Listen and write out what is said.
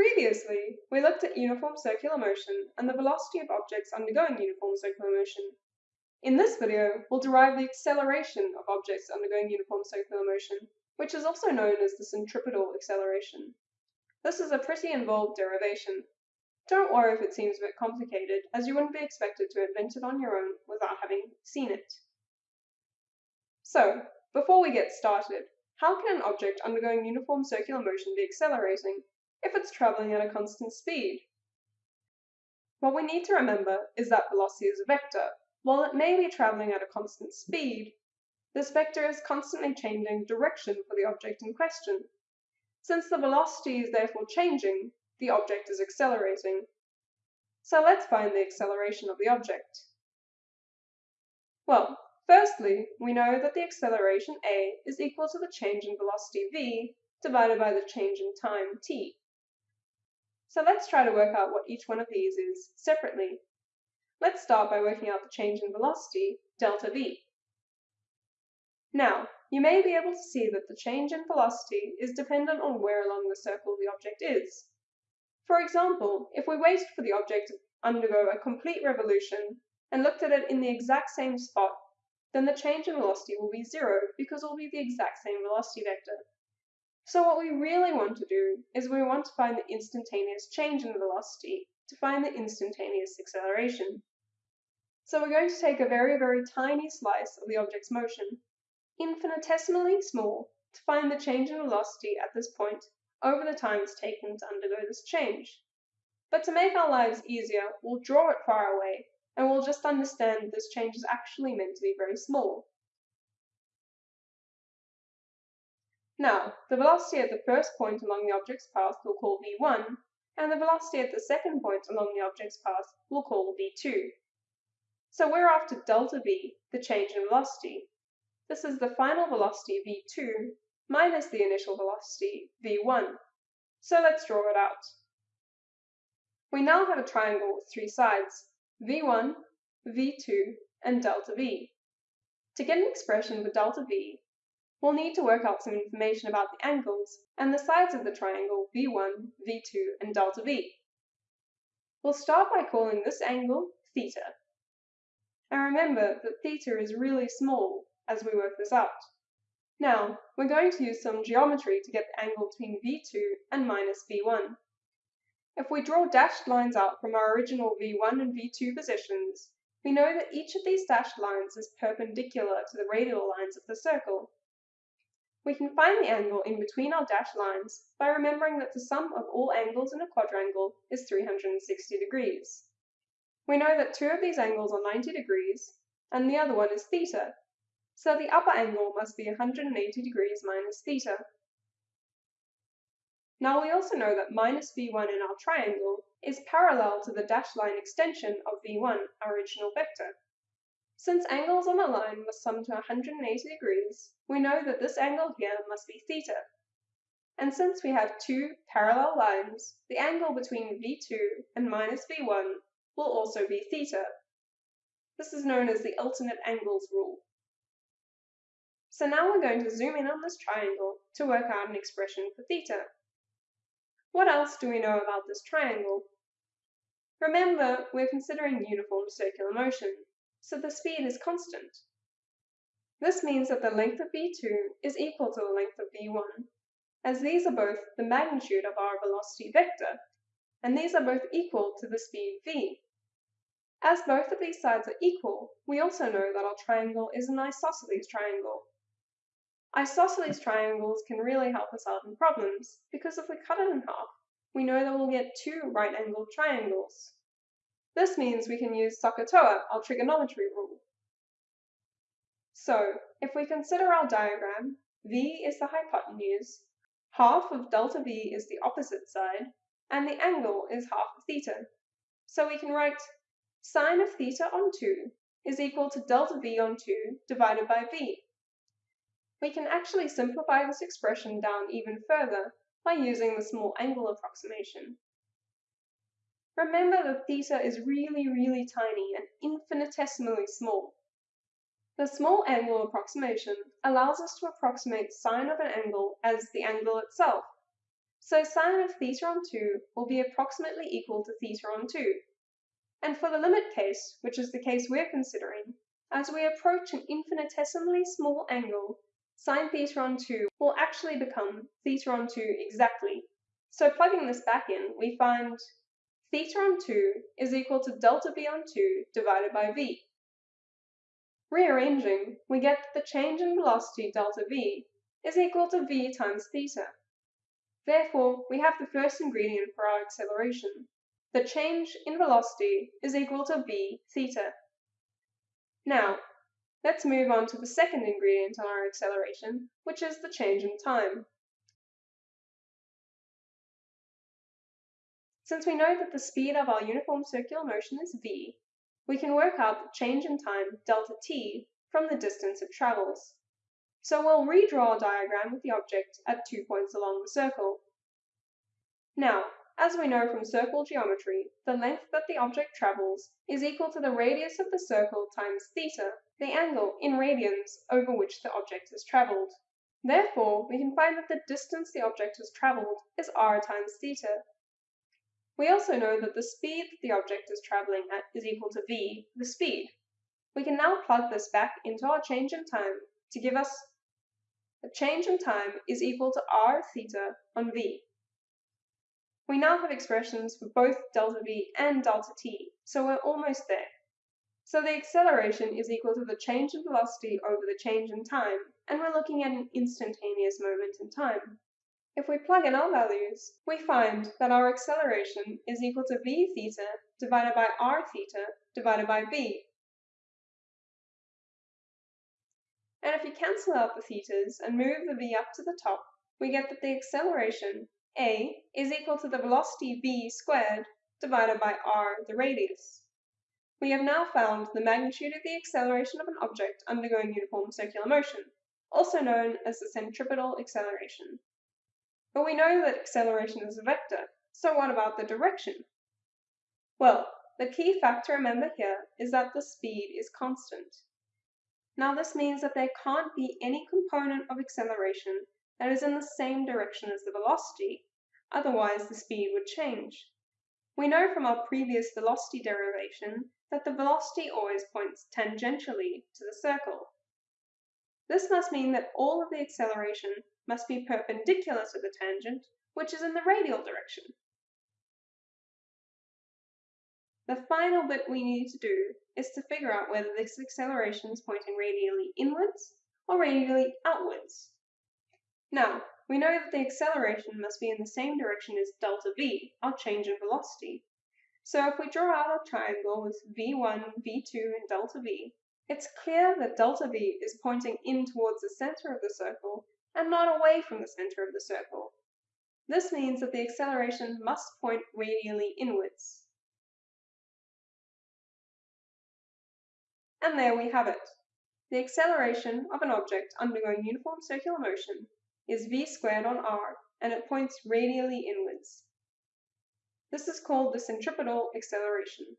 Previously, we looked at uniform circular motion and the velocity of objects undergoing uniform circular motion. In this video, we'll derive the acceleration of objects undergoing uniform circular motion, which is also known as the centripetal acceleration. This is a pretty involved derivation. Don't worry if it seems a bit complicated, as you wouldn't be expected to invent it on your own without having seen it. So, before we get started, how can an object undergoing uniform circular motion be accelerating if it's traveling at a constant speed? What we need to remember is that velocity is a vector. While it may be traveling at a constant speed, this vector is constantly changing direction for the object in question. Since the velocity is therefore changing, the object is accelerating. So let's find the acceleration of the object. Well, firstly, we know that the acceleration a is equal to the change in velocity v divided by the change in time t. So let's try to work out what each one of these is separately. Let's start by working out the change in velocity, delta v. Now, you may be able to see that the change in velocity is dependent on where along the circle the object is. For example, if we waited for the object to undergo a complete revolution and looked at it in the exact same spot, then the change in velocity will be zero because it will be the exact same velocity vector. So what we really want to do is we want to find the instantaneous change in velocity to find the instantaneous acceleration. So we're going to take a very, very tiny slice of the object's motion infinitesimally small to find the change in velocity at this point over the times taken to undergo this change. But to make our lives easier, we'll draw it far away, and we'll just understand this change is actually meant to be very small. Now, the velocity at the first point along the object's path we'll call v1, and the velocity at the second point along the object's path we'll call v2. So we're after delta v, the change in velocity, this is the final velocity v2 minus the initial velocity v1. So let's draw it out. We now have a triangle with three sides, v1, v2, and delta v. To get an expression for delta v, we'll need to work out some information about the angles and the sides of the triangle v1, v2, and delta v. We'll start by calling this angle theta. And remember that theta is really small, as we work this out. Now, we're going to use some geometry to get the angle between V2 and minus V1. If we draw dashed lines out from our original V1 and V2 positions, we know that each of these dashed lines is perpendicular to the radial lines of the circle. We can find the angle in between our dashed lines by remembering that the sum of all angles in a quadrangle is 360 degrees. We know that two of these angles are 90 degrees, and the other one is theta, so the upper angle must be 180 degrees minus theta. Now we also know that minus v1 in our triangle is parallel to the dashed line extension of v1, our original vector. Since angles on a line must sum to 180 degrees, we know that this angle here must be theta. And since we have two parallel lines, the angle between v2 and minus v1 will also be theta. This is known as the alternate angles rule. So now we're going to zoom in on this triangle to work out an expression for theta. What else do we know about this triangle? Remember, we're considering uniform circular motion, so the speed is constant. This means that the length of v2 is equal to the length of v1, as these are both the magnitude of our velocity vector, and these are both equal to the speed v. As both of these sides are equal, we also know that our triangle is an isosceles triangle, Isosceles triangles can really help us out in problems, because if we cut it in half, we know that we'll get two right-angled triangles. This means we can use SOHCAHTOA, our trigonometry rule. So, if we consider our diagram, V is the hypotenuse, half of delta V is the opposite side, and the angle is half of theta. So we can write sine of theta on 2 is equal to delta V on 2 divided by V. We can actually simplify this expression down even further by using the small angle approximation. Remember that theta is really, really tiny and infinitesimally small. The small angle approximation allows us to approximate sine of an angle as the angle itself. So sine of theta on 2 will be approximately equal to theta on 2. And for the limit case, which is the case we're considering, as we approach an infinitesimally small angle, sine theta on 2 will actually become theta on 2 exactly. So plugging this back in, we find theta on 2 is equal to delta v on 2 divided by v. Rearranging, we get that the change in velocity delta v is equal to v times theta. Therefore, we have the first ingredient for our acceleration. The change in velocity is equal to v theta. Now, let's move on to the second ingredient on our acceleration, which is the change in time. Since we know that the speed of our uniform circular motion is v, we can work out the change in time, delta t, from the distance it travels. So we'll redraw a diagram with the object at two points along the circle. Now, as we know from circle geometry, the length that the object travels is equal to the radius of the circle times theta, the angle in radians over which the object has travelled. Therefore, we can find that the distance the object has travelled is r times theta, we also know that the speed that the object is traveling at is equal to v, the speed. We can now plug this back into our change in time to give us a change in time is equal to r theta on v. We now have expressions for both delta v and delta t, so we're almost there. So the acceleration is equal to the change in velocity over the change in time, and we're looking at an instantaneous moment in time. If we plug in our values, we find that our acceleration is equal to v theta divided by r theta divided by v. And if you cancel out the thetas and move the v up to the top, we get that the acceleration, a, is equal to the velocity v squared divided by r, the radius. We have now found the magnitude of the acceleration of an object undergoing uniform circular motion, also known as the centripetal acceleration. But we know that acceleration is a vector, so what about the direction? Well, the key fact to remember here is that the speed is constant. Now this means that there can't be any component of acceleration that is in the same direction as the velocity, otherwise the speed would change. We know from our previous velocity derivation that the velocity always points tangentially to the circle. This must mean that all of the acceleration must be perpendicular to the tangent, which is in the radial direction. The final bit we need to do is to figure out whether this acceleration is pointing radially inwards or radially outwards. Now, we know that the acceleration must be in the same direction as delta v, our change in velocity. So if we draw out our triangle with v1, v2, and delta v, it's clear that delta v is pointing in towards the center of the circle and not away from the center of the circle. This means that the acceleration must point radially inwards. And there we have it. The acceleration of an object undergoing uniform circular motion is v squared on r, and it points radially inwards. This is called the centripetal acceleration.